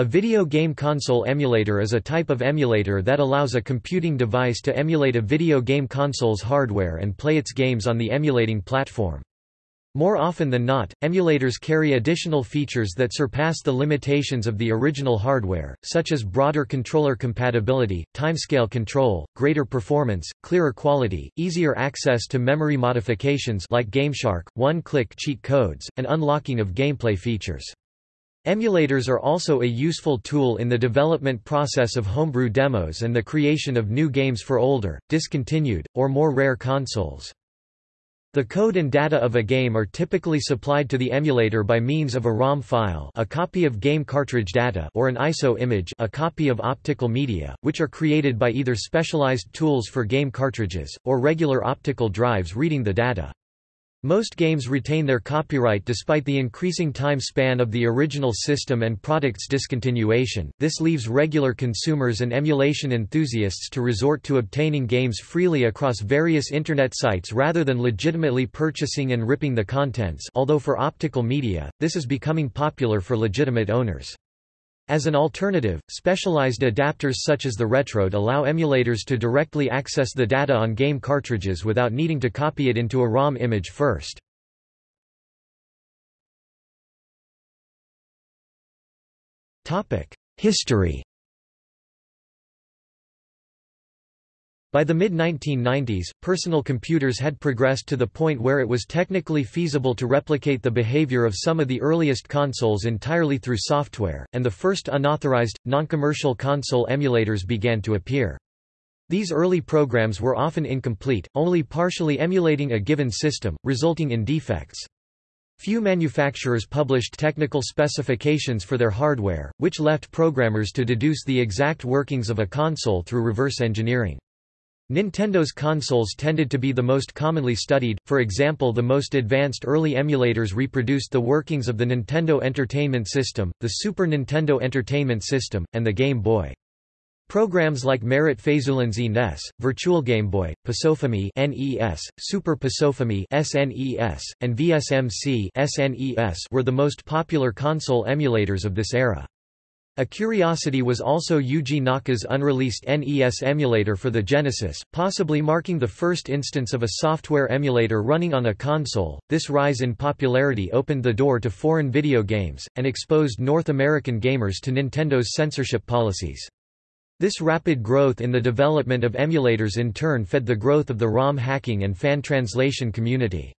A video game console emulator is a type of emulator that allows a computing device to emulate a video game console's hardware and play its games on the emulating platform. More often than not, emulators carry additional features that surpass the limitations of the original hardware, such as broader controller compatibility, timescale control, greater performance, clearer quality, easier access to memory modifications like GameShark, one-click cheat codes, and unlocking of gameplay features. Emulators are also a useful tool in the development process of homebrew demos and the creation of new games for older, discontinued, or more rare consoles. The code and data of a game are typically supplied to the emulator by means of a ROM file a copy of game cartridge data or an ISO image a copy of optical media, which are created by either specialized tools for game cartridges, or regular optical drives reading the data. Most games retain their copyright despite the increasing time span of the original system and product's discontinuation. This leaves regular consumers and emulation enthusiasts to resort to obtaining games freely across various internet sites rather than legitimately purchasing and ripping the contents. Although for optical media, this is becoming popular for legitimate owners. As an alternative, specialized adapters such as the Retrode allow emulators to directly access the data on game cartridges without needing to copy it into a ROM image first. History By the mid-1990s, personal computers had progressed to the point where it was technically feasible to replicate the behavior of some of the earliest consoles entirely through software, and the first unauthorized, non-commercial console emulators began to appear. These early programs were often incomplete, only partially emulating a given system, resulting in defects. Few manufacturers published technical specifications for their hardware, which left programmers to deduce the exact workings of a console through reverse engineering. Nintendo's consoles tended to be the most commonly studied, for example the most advanced early emulators reproduced the workings of the Nintendo Entertainment System, the Super Nintendo Entertainment System, and the Game Boy. Programs like Marat Fayzullin NES, Virtual Game Boy, Pasofami NES, Super Pasofami SNES, and VSMC SNES were the most popular console emulators of this era. A curiosity was also Yuji Naka's unreleased NES emulator for the Genesis, possibly marking the first instance of a software emulator running on a console. This rise in popularity opened the door to foreign video games, and exposed North American gamers to Nintendo's censorship policies. This rapid growth in the development of emulators in turn fed the growth of the ROM hacking and fan translation community.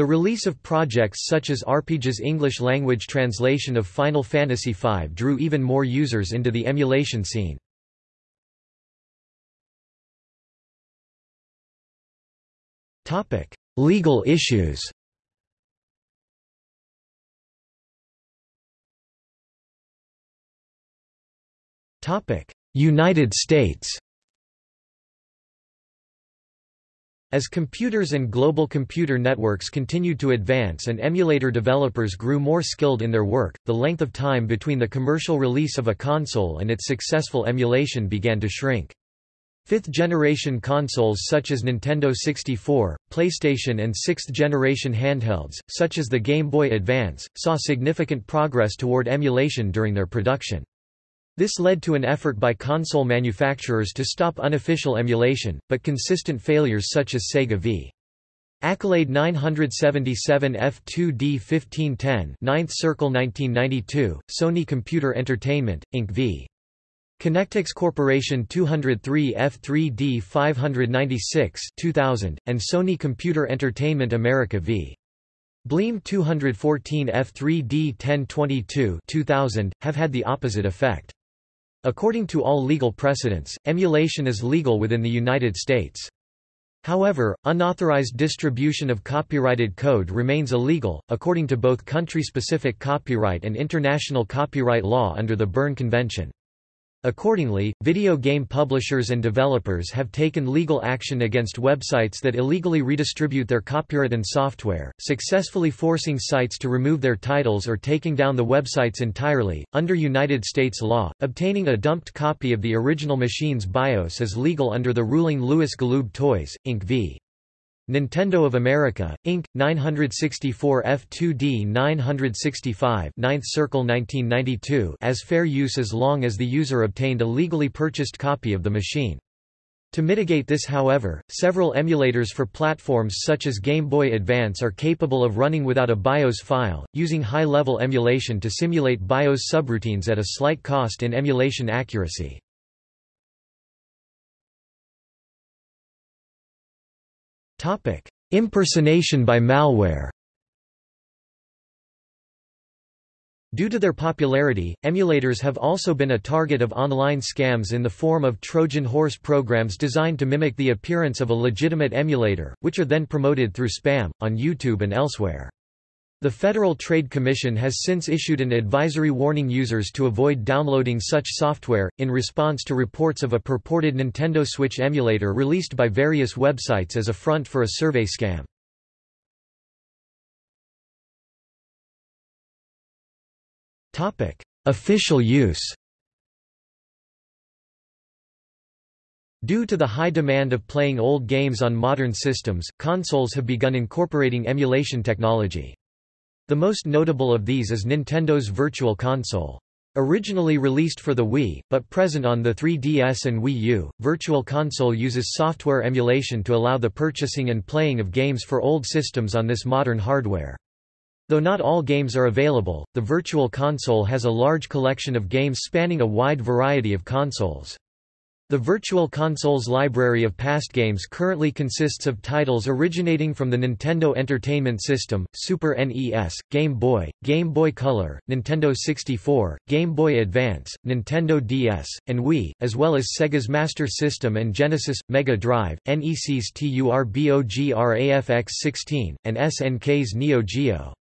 The release of projects such as RPG's English-language translation of Final Fantasy V drew even more users into the emulation scene. Legal issues. United States As computers and global computer networks continued to advance and emulator developers grew more skilled in their work, the length of time between the commercial release of a console and its successful emulation began to shrink. Fifth-generation consoles such as Nintendo 64, PlayStation and sixth-generation handhelds, such as the Game Boy Advance, saw significant progress toward emulation during their production. This led to an effort by console manufacturers to stop unofficial emulation, but consistent failures such as Sega v. Accolade 977 F2D 1510 9th Circle 1992, Sony Computer Entertainment, Inc. v. Connectix Corporation 203 F3D 596 2000, and Sony Computer Entertainment America v. Bleem 214 F3D 1022 2000, have had the opposite effect. According to all legal precedents, emulation is legal within the United States. However, unauthorized distribution of copyrighted code remains illegal, according to both country-specific copyright and international copyright law under the Berne Convention. Accordingly, video game publishers and developers have taken legal action against websites that illegally redistribute their copyrighted software, successfully forcing sites to remove their titles or taking down the websites entirely. Under United States law, obtaining a dumped copy of the original machine's BIOS is legal under the ruling Louis Galoob Toys, Inc. v. Nintendo of America, Inc., 964 F2D 965 9th Circle 1992 as fair use as long as the user obtained a legally purchased copy of the machine. To mitigate this however, several emulators for platforms such as Game Boy Advance are capable of running without a BIOS file, using high-level emulation to simulate BIOS subroutines at a slight cost in emulation accuracy. Impersonation by malware Due to their popularity, emulators have also been a target of online scams in the form of Trojan horse programs designed to mimic the appearance of a legitimate emulator, which are then promoted through spam, on YouTube and elsewhere. The Federal Trade Commission has since issued an advisory warning users to avoid downloading such software, in response to reports of a purported Nintendo Switch emulator released by various websites as a front for a survey scam. Official use Due to the high demand of playing old games on modern systems, consoles have begun incorporating emulation technology. The most notable of these is Nintendo's Virtual Console. Originally released for the Wii, but present on the 3DS and Wii U, Virtual Console uses software emulation to allow the purchasing and playing of games for old systems on this modern hardware. Though not all games are available, the Virtual Console has a large collection of games spanning a wide variety of consoles. The Virtual Console's library of past games currently consists of titles originating from the Nintendo Entertainment System, Super NES, Game Boy, Game Boy Color, Nintendo 64, Game Boy Advance, Nintendo DS, and Wii, as well as Sega's Master System and Genesis, Mega Drive, NEC's TURBOGRAFX-16, and SNK's Neo Geo.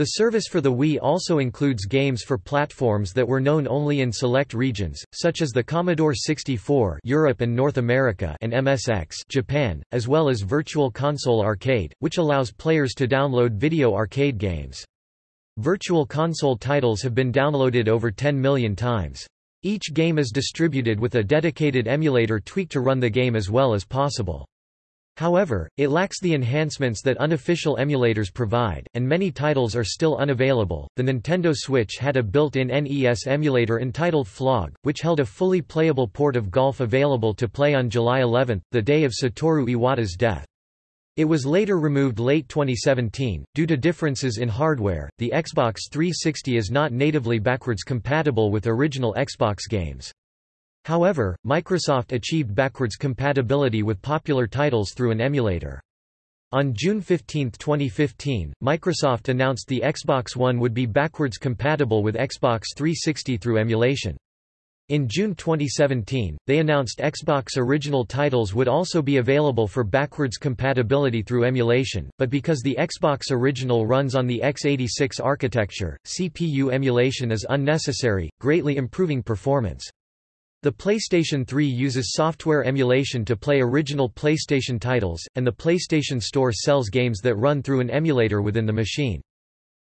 The service for the Wii also includes games for platforms that were known only in select regions, such as the Commodore 64 Europe and North America and MSX Japan, as well as Virtual Console Arcade, which allows players to download video arcade games. Virtual Console titles have been downloaded over 10 million times. Each game is distributed with a dedicated emulator tweaked to run the game as well as possible. However, it lacks the enhancements that unofficial emulators provide, and many titles are still unavailable. The Nintendo Switch had a built-in NES emulator entitled Flog, which held a fully playable port of Golf available to play on July 11, the day of Satoru Iwata's death. It was later removed late 2017 due to differences in hardware. The Xbox 360 is not natively backwards compatible with original Xbox games. However, Microsoft achieved backwards compatibility with popular titles through an emulator. On June 15, 2015, Microsoft announced the Xbox One would be backwards compatible with Xbox 360 through emulation. In June 2017, they announced Xbox original titles would also be available for backwards compatibility through emulation, but because the Xbox original runs on the x86 architecture, CPU emulation is unnecessary, greatly improving performance. The PlayStation 3 uses software emulation to play original PlayStation titles, and the PlayStation Store sells games that run through an emulator within the machine.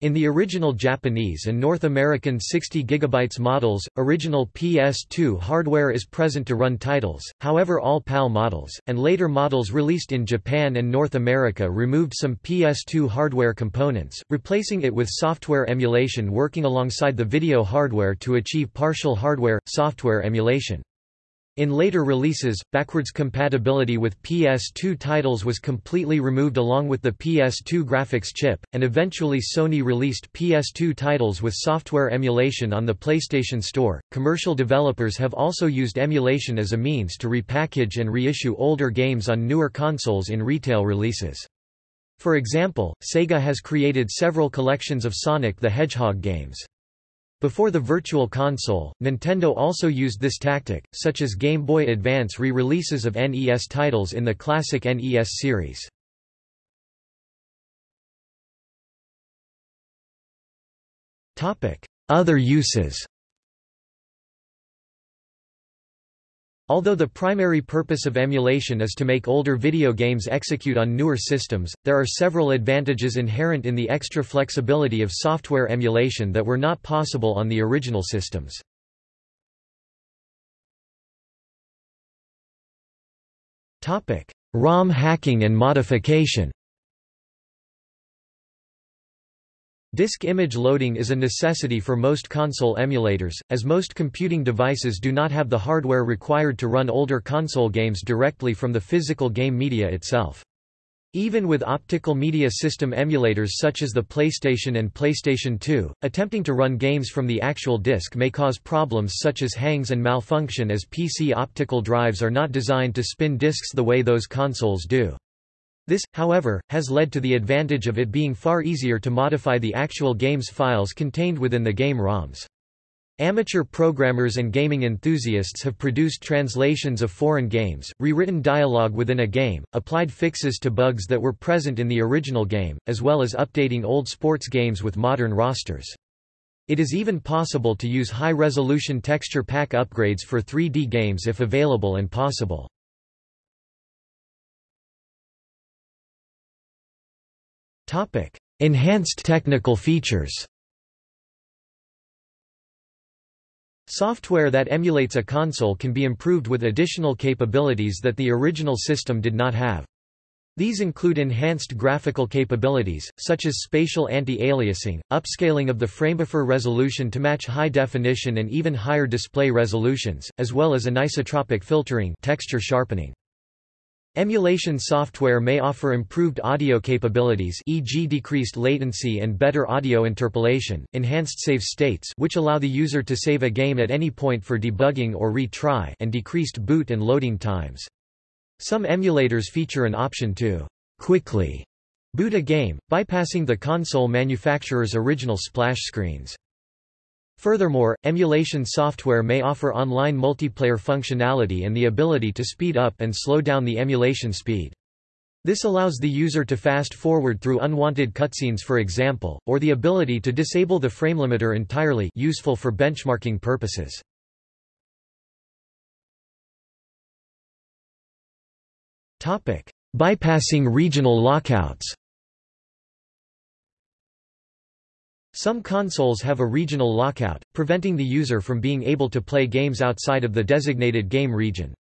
In the original Japanese and North American 60 GB models, original PS2 hardware is present to run titles, however all PAL models, and later models released in Japan and North America removed some PS2 hardware components, replacing it with software emulation working alongside the video hardware to achieve partial hardware-software emulation. In later releases, backwards compatibility with PS2 titles was completely removed along with the PS2 graphics chip, and eventually Sony released PS2 titles with software emulation on the PlayStation Store. Commercial developers have also used emulation as a means to repackage and reissue older games on newer consoles in retail releases. For example, Sega has created several collections of Sonic the Hedgehog games. Before the Virtual Console, Nintendo also used this tactic, such as Game Boy Advance re-releases of NES titles in the classic NES series. Other uses Although the primary purpose of emulation is to make older video games execute on newer systems, there are several advantages inherent in the extra flexibility of software emulation that were not possible on the original systems. ROM hacking and modification Disk image loading is a necessity for most console emulators, as most computing devices do not have the hardware required to run older console games directly from the physical game media itself. Even with optical media system emulators such as the PlayStation and PlayStation 2, attempting to run games from the actual disk may cause problems such as hangs and malfunction as PC optical drives are not designed to spin disks the way those consoles do. This, however, has led to the advantage of it being far easier to modify the actual game's files contained within the game ROMs. Amateur programmers and gaming enthusiasts have produced translations of foreign games, rewritten dialogue within a game, applied fixes to bugs that were present in the original game, as well as updating old sports games with modern rosters. It is even possible to use high-resolution texture pack upgrades for 3D games if available and possible. Topic: Enhanced technical features. Software that emulates a console can be improved with additional capabilities that the original system did not have. These include enhanced graphical capabilities, such as spatial anti-aliasing, upscaling of the framebuffer resolution to match high definition and even higher display resolutions, as well as anisotropic filtering texture sharpening. Emulation software may offer improved audio capabilities e.g. decreased latency and better audio interpolation, enhanced save states which allow the user to save a game at any point for debugging or retry and decreased boot and loading times. Some emulators feature an option to quickly boot a game, bypassing the console manufacturer's original splash screens. Furthermore, emulation software may offer online multiplayer functionality and the ability to speed up and slow down the emulation speed. This allows the user to fast-forward through unwanted cutscenes for example, or the ability to disable the frame limiter entirely useful for benchmarking purposes. Bypassing regional lockouts Some consoles have a regional lockout, preventing the user from being able to play games outside of the designated game region.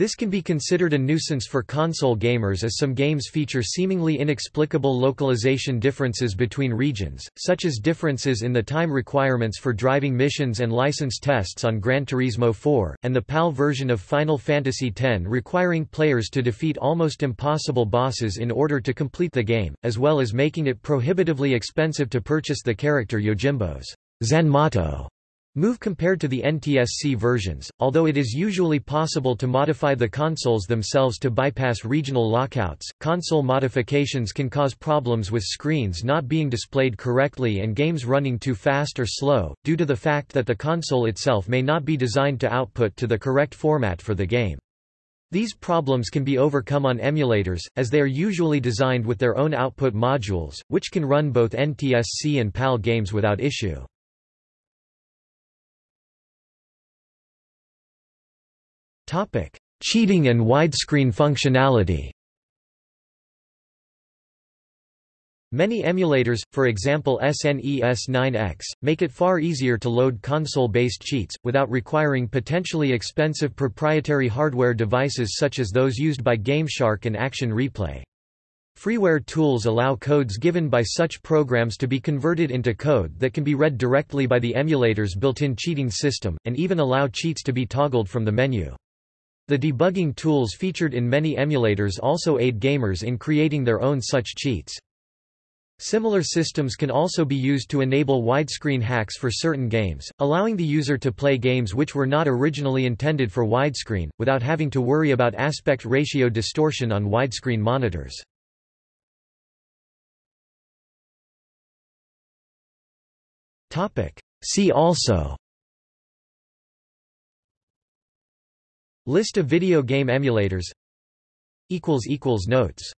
This can be considered a nuisance for console gamers as some games feature seemingly inexplicable localization differences between regions, such as differences in the time requirements for driving missions and license tests on Gran Turismo 4, and the PAL version of Final Fantasy X requiring players to defeat almost impossible bosses in order to complete the game, as well as making it prohibitively expensive to purchase the character Yojimbo's Zanmato Move compared to the NTSC versions, although it is usually possible to modify the consoles themselves to bypass regional lockouts, console modifications can cause problems with screens not being displayed correctly and games running too fast or slow, due to the fact that the console itself may not be designed to output to the correct format for the game. These problems can be overcome on emulators, as they are usually designed with their own output modules, which can run both NTSC and PAL games without issue. Cheating and widescreen functionality. Many emulators, for example SNES 9X, make it far easier to load console-based cheats, without requiring potentially expensive proprietary hardware devices such as those used by GameShark and Action Replay. Freeware tools allow codes given by such programs to be converted into code that can be read directly by the emulator's built-in cheating system, and even allow cheats to be toggled from the menu. The debugging tools featured in many emulators also aid gamers in creating their own such cheats. Similar systems can also be used to enable widescreen hacks for certain games, allowing the user to play games which were not originally intended for widescreen, without having to worry about aspect ratio distortion on widescreen monitors. See also List of video game emulators. Notes